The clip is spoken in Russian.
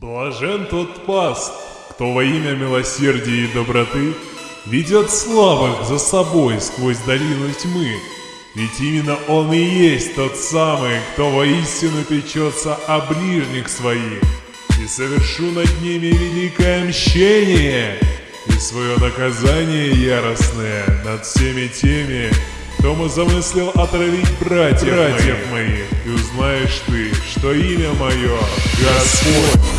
Блажен тот паст, кто во имя милосердия и доброты ведет слабых за собой сквозь долину тьмы. Ведь именно он и есть тот самый, кто воистину печется о ближних своих. И совершу над ними великое мщение и свое наказание яростное над всеми теми, кто мы замыслил отравить братьев, братьев моих. И узнаешь ты, что имя мое Господь.